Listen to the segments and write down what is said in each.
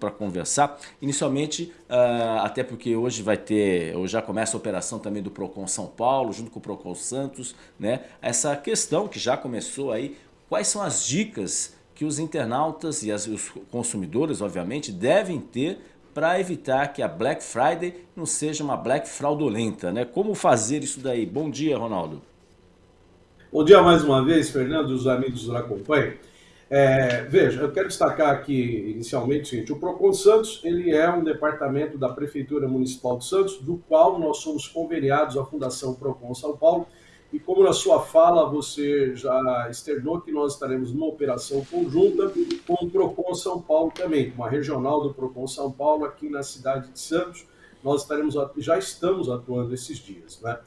para conversar. Inicialmente, uh, até porque hoje vai ter, ou já começa a operação também do Procon São Paulo, junto com o Procon Santos, né? Essa questão que já começou aí, quais são as dicas que os internautas e as, os consumidores, obviamente, devem ter para evitar que a Black Friday não seja uma Black fraudulenta, né? Como fazer isso daí? Bom dia, Ronaldo. Bom dia mais uma vez, Fernando e os amigos do Acompanhe. É, veja, eu quero destacar aqui inicialmente o seguinte, o Procon Santos ele é um departamento da Prefeitura Municipal de Santos, do qual nós somos conveniados à Fundação Procon São Paulo, e como na sua fala você já externou que nós estaremos numa operação conjunta com o Procon São Paulo também, uma regional do Procon São Paulo aqui na cidade de Santos, nós estaremos, já estamos atuando esses dias. Né?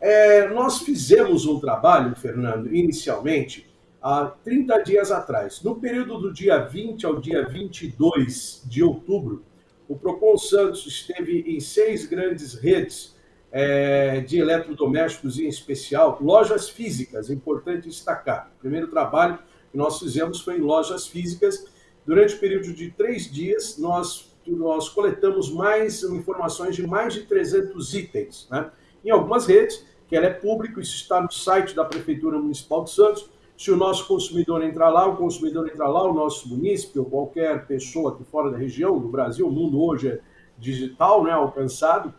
É, nós fizemos um trabalho, Fernando, inicialmente, há 30 dias atrás. No período do dia 20 ao dia 22 de outubro, o Procon Santos esteve em seis grandes redes é, de eletrodomésticos, em especial lojas físicas, é importante destacar. O primeiro trabalho que nós fizemos foi em lojas físicas. Durante o período de três dias, nós, nós coletamos mais informações de mais de 300 itens. Né? Em algumas redes, que ela é público, isso está no site da Prefeitura Municipal de Santos, se o nosso consumidor entrar lá, o consumidor entrar lá, o nosso munícipe ou qualquer pessoa aqui fora da região, do Brasil, o mundo hoje é digital, né, alcançado,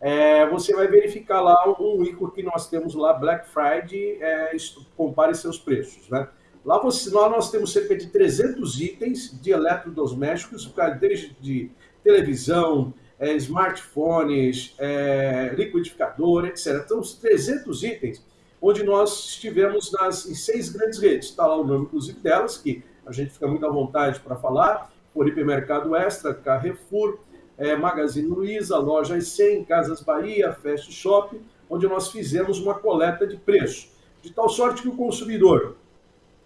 é, você vai verificar lá um ícone que nós temos lá, Black Friday, é, compare seus preços. Né? Lá, você, lá nós temos cerca de 300 itens de eletrodomésticos, desde de televisão, é, smartphones, é, liquidificador, etc. Então, 300 itens onde nós estivemos nas, em seis grandes redes. Está lá o nome, inclusive, delas, que a gente fica muito à vontade para falar, por Hipermercado Extra, Carrefour, é, Magazine Luiza, Lojas 100, Casas Bahia, Fast Shop, onde nós fizemos uma coleta de preço. De tal sorte que o consumidor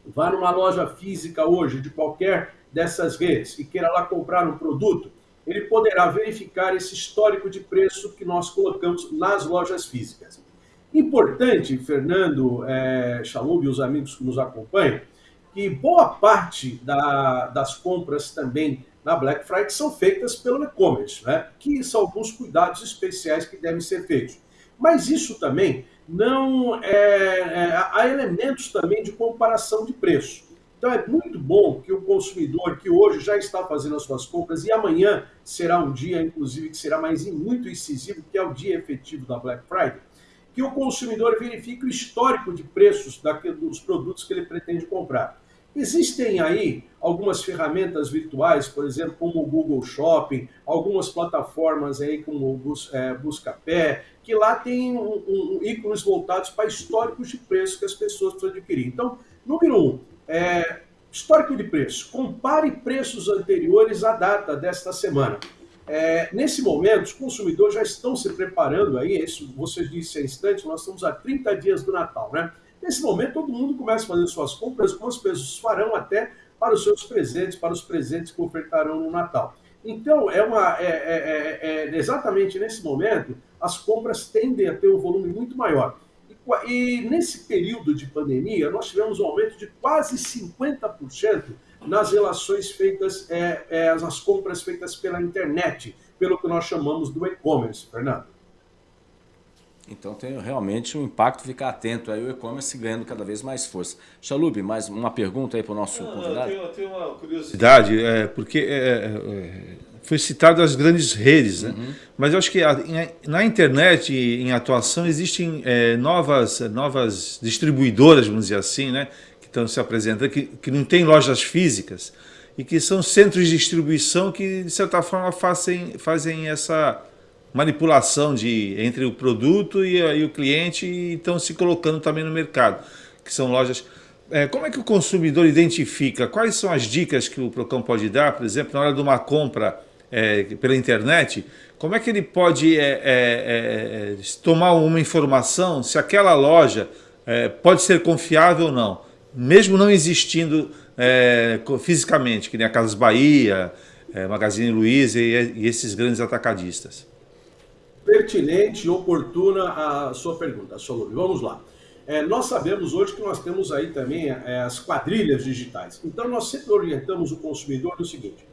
vá numa loja física hoje, de qualquer dessas redes, e queira lá comprar um produto, ele poderá verificar esse histórico de preço que nós colocamos nas lojas físicas. Importante, Fernando, é, e os amigos que nos acompanham, que boa parte da, das compras também na Black Friday são feitas pelo e-commerce, né? que são alguns cuidados especiais que devem ser feitos. Mas isso também não é, é, há elementos também de comparação de preço. Então é muito bom que o consumidor que hoje já está fazendo as suas compras e amanhã será um dia, inclusive, que será mais muito incisivo, que é o dia efetivo da Black Friday, que o consumidor verifique o histórico de preços dos produtos que ele pretende comprar. Existem aí algumas ferramentas virtuais, por exemplo, como o Google Shopping, algumas plataformas aí como o é, Buscapé, que lá tem um, um, ícones voltados para históricos de preços que as pessoas precisam adquirir. Então, número um, é, histórico de preço. Compare preços anteriores à data desta semana. É, nesse momento, os consumidores já estão se preparando aí, isso você disse há instantes, nós estamos a 30 dias do Natal, né? Nesse momento, todo mundo começa a fazer suas compras, como as pessoas farão até para os seus presentes, para os presentes que ofertarão no Natal. Então, é, uma, é, é, é, é exatamente nesse momento, as compras tendem a ter um volume muito maior. E, e nesse período de pandemia, nós tivemos um aumento de quase 50% nas relações feitas, é, é, nas compras feitas pela internet, pelo que nós chamamos do e-commerce, Fernando. Então tem realmente um impacto ficar atento aí o e-commerce ganhando cada vez mais força. Xalub, mais uma pergunta aí para o nosso Não, convidado? Eu tenho, uma curiosidade, é, porque é, é, foi citado as grandes redes, né? Uhum. mas eu acho que a, na internet, em atuação, existem é, novas, novas distribuidoras, vamos dizer assim, né? Que estão se apresentando, que, que não tem lojas físicas e que são centros de distribuição que, de certa forma, fazem, fazem essa manipulação de, entre o produto e, e o cliente e estão se colocando também no mercado, que são lojas... É, como é que o consumidor identifica? Quais são as dicas que o Procão pode dar, por exemplo, na hora de uma compra é, pela internet? Como é que ele pode é, é, é tomar uma informação se aquela loja é, pode ser confiável ou não? Mesmo não existindo é, fisicamente, que nem a Casas Bahia, é, Magazine Luiza e, e, esses grandes atacadistas. Pertinente e oportuna a sua pergunta, Solúrio. Vamos lá. É, nós sabemos hoje que nós temos aí também é, as quadrilhas digitais. Então, nós sempre orientamos o consumidor no seguinte,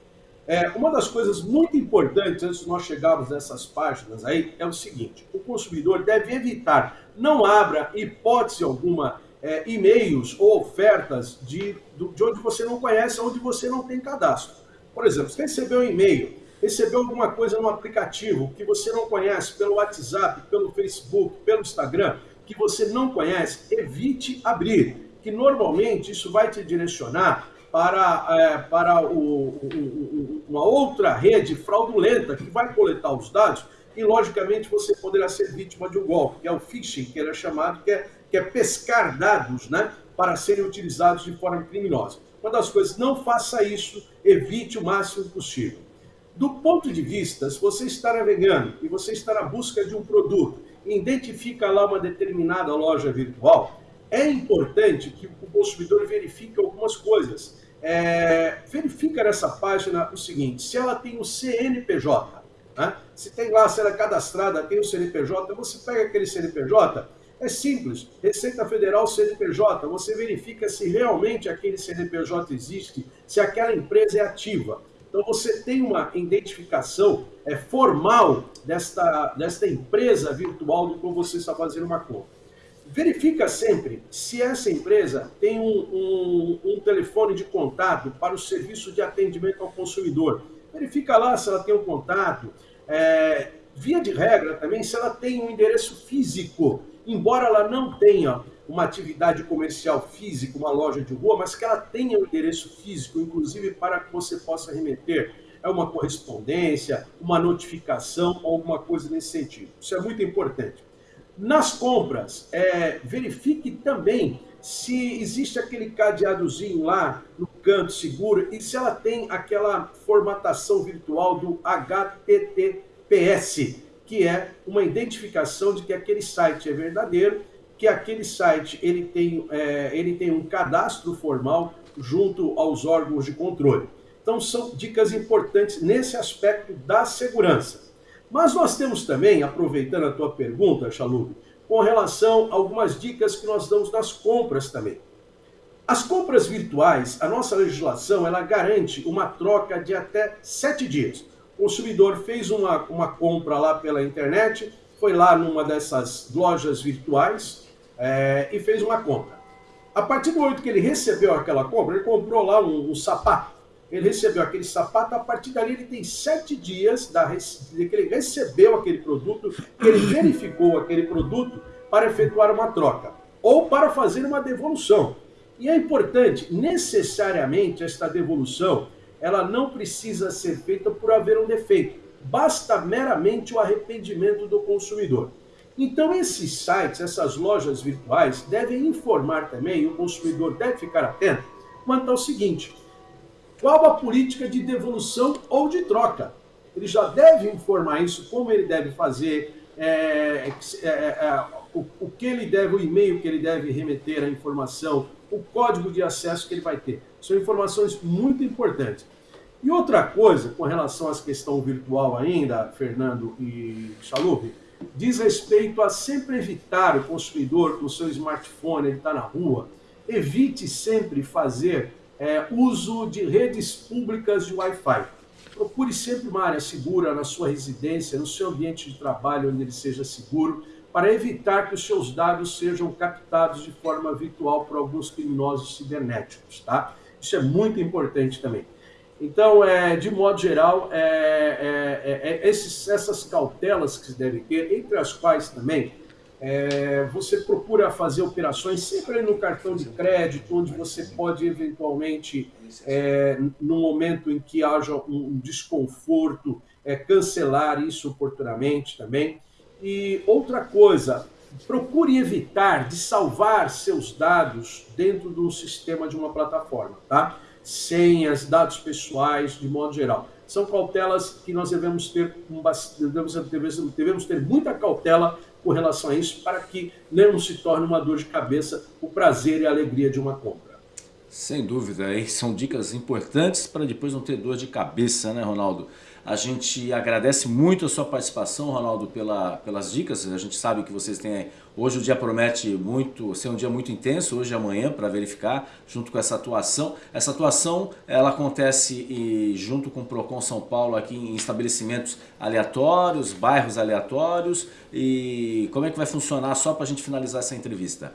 É, uma das coisas muito importantes antes de nós chegarmos nessas páginas aí é o seguinte: o consumidor deve evitar, não abra hipótese alguma é, e-mails ou ofertas de, de onde você não conhece, onde você não tem cadastro. Por exemplo, você recebeu um e-mail, recebeu alguma coisa no aplicativo que você não conhece, pelo WhatsApp, pelo Facebook, pelo Instagram, que você não conhece, evite abrir, que normalmente isso vai te direcionar para, é, para o, o, uma outra rede fraudulenta que vai coletar os dados e, logicamente, você poderá ser vítima de um golpe, que é o phishing, que ele é chamado, que é, que é pescar dados né, para serem utilizados de forma criminosa. Uma das coisas, não faça isso, evite o máximo possível. Do ponto de vista, se você está navegando e você está na busca de um produto e identifica lá uma determinada loja virtual, é importante que o consumidor verifique algumas coisas. É, verifica nessa página o seguinte, se ela tem o CNPJ, né? se tem lá, se ela é cadastrada, tem o CNPJ, você pega aquele CNPJ, é simples, Receita Federal CNPJ, você verifica se realmente aquele CNPJ existe, se aquela empresa é ativa. Então você tem uma identificação é, formal desta, desta empresa virtual do qual você está fazendo uma compra. Verifica sempre se essa empresa tem um, um, um, telefone de contato para o serviço de atendimento ao consumidor. Verifica lá se ela tem um contato. É, via de regra também, se ela tem um endereço físico, embora ela não tenha uma atividade comercial física, uma loja de rua, mas que ela tenha um endereço físico, inclusive para que você possa remeter é uma correspondência, uma notificação, alguma coisa nesse sentido. Isso é muito importante. Nas compras, é, verifique também se existe aquele cadeadozinho lá no canto seguro e se ela tem aquela formatação virtual do HTTPS, que é uma identificação de que aquele site é verdadeiro, que aquele site ele tem, é, ele tem um cadastro formal junto aos órgãos de controle. Então são dicas importantes nesse aspecto da segurança. Mas nós temos também, aproveitando a tua pergunta, Chalub, com relação a algumas dicas que nós damos nas compras também. As compras virtuais, a nossa legislação, ela garante uma troca de até sete dias. O consumidor fez uma, uma compra lá pela internet, foi lá numa dessas lojas virtuais é, e fez uma compra. A partir do momento que ele recebeu aquela compra, ele comprou lá um, um sapato ele recebeu aquele sapato, a partir dali ele tem sete dias da, de que ele recebeu aquele produto, que ele verificou aquele produto para efetuar uma troca ou para fazer uma devolução. E é importante, necessariamente, esta devolução, ela não precisa ser feita por haver um defeito. Basta meramente o arrependimento do consumidor. Então, esses sites, essas lojas virtuais, devem informar também, o consumidor deve ficar atento, quanto ao seguinte: qual a política de devolução ou de troca? Ele já deve informar isso, como ele deve fazer, é, é, é, o, o, que ele deve, o e-mail que ele deve remeter a informação, o código de acesso que ele vai ter. São informações muito importantes. E outra coisa, com relação à questão virtual ainda, Fernando e Chalupe, diz respeito a sempre evitar o consumidor com o seu smartphone, ele está na rua, evite sempre fazer é, uso de redes públicas de Wi-Fi. Procure sempre uma área segura na sua residência, no seu ambiente de trabalho, onde ele seja seguro, para evitar que os seus dados sejam captados de forma virtual por alguns criminosos cibernéticos. Tá? Isso é muito importante também. Então, é, de modo geral, é, é, é, é esses, essas cautelas que se devem ter, entre as quais também é, você procura fazer operações sempre no cartão de crédito, onde você pode eventualmente, no momento em que haja um desconforto, cancelar isso oportunamente também. E outra coisa, procure evitar de salvar seus dados dentro do sistema de uma plataforma, tá? Senhas, dados pessoais, de modo geral. São cautelas que nós devemos ter, devemos, ter muita cautela com relação a isso, para que não se torne uma dor de cabeça o prazer e a alegria de uma compra. Sem dúvida, são dicas importantes para depois não ter dor de cabeça, né, Ronaldo? A gente agradece muito a sua participação, Ronaldo, pela, pelas dicas. A gente sabe que vocês têm... Hoje o dia promete muito ser um dia muito intenso, hoje e amanhã, para verificar, junto com essa atuação. Essa atuação, ela acontece e, junto com o Procon São Paulo aqui em estabelecimentos aleatórios, bairros aleatórios. E como é que vai funcionar, só para a gente finalizar essa entrevista?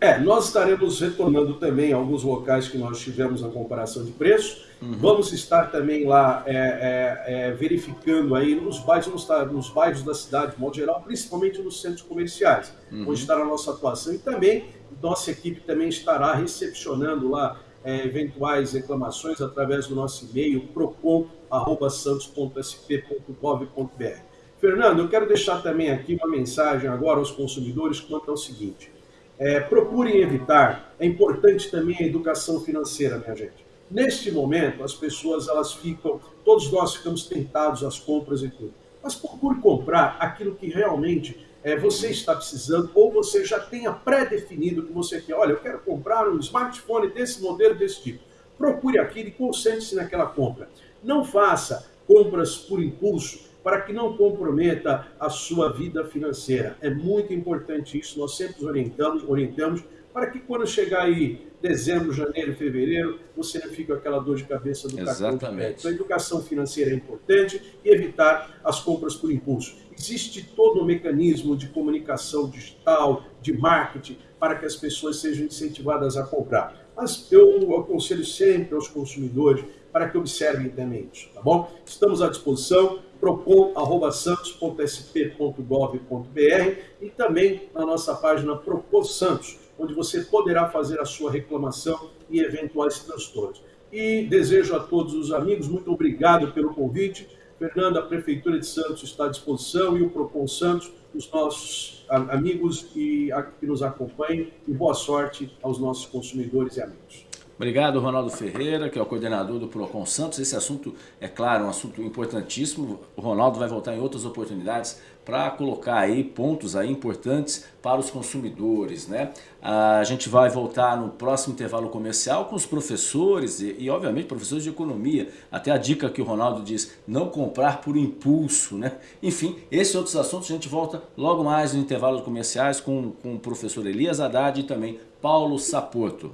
É, nós estaremos retornando também alguns locais que nós tivemos a comparação de preço. Uhum. Vamos estar também lá é, é, é, verificando aí nos bairros, nos, nos, bairros da cidade, de modo geral, principalmente nos centros comerciais, uhum. onde estará a nossa atuação. E também, nossa equipe também estará recepcionando lá é, eventuais reclamações através do nosso e-mail procon.santos.sp.gov.br. Fernando, eu quero deixar também aqui uma mensagem agora aos consumidores quanto ao seguinte. É, procurem evitar, é importante também a educação financeira, minha gente. Neste momento, as pessoas elas ficam, todos nós ficamos tentados às compras e tudo. Mas procure comprar aquilo que realmente é, você está precisando ou você já tenha pré-definido que você quer. Olha, eu quero comprar um smartphone desse modelo, desse tipo. Procure aquilo e concentre-se naquela compra. Não faça compras por impulso para que não comprometa a sua vida financeira. É muito importante isso, nós sempre orientamos, orientamos para que quando chegar aí dezembro, janeiro, fevereiro, você não fique com aquela dor de cabeça do Exatamente. cartão de crédito. Então, a educação financeira é importante e evitar as compras por impulso. Existe todo o um mecanismo de comunicação digital, de marketing, para que as pessoas sejam incentivadas a comprar. Mas eu aconselho sempre aos consumidores para que observem também isso, tá bom? Estamos à disposição procon.santos.sp.gov.br e também na nossa página Propos Santos, onde você poderá fazer a sua reclamação e eventuais transtornos. E desejo a todos os amigos, muito obrigado pelo convite. Fernando, a Prefeitura de Santos está à disposição e o Propon Santos, os nossos amigos que nos acompanham. E boa sorte aos nossos consumidores e amigos. Obrigado, Ronaldo Ferreira, que é o coordenador do Procon Santos. Esse assunto, é claro, um assunto importantíssimo. O Ronaldo vai voltar em outras oportunidades para colocar aí pontos aí importantes para os consumidores, né? A gente vai voltar no próximo intervalo comercial com os professores e, e, obviamente, professores de economia. Até a dica que o Ronaldo diz, não comprar por impulso, né? Enfim, esses outros assuntos a gente volta logo mais no intervalo comerciais com, com o professor Elias Haddad e também Paulo Saporto.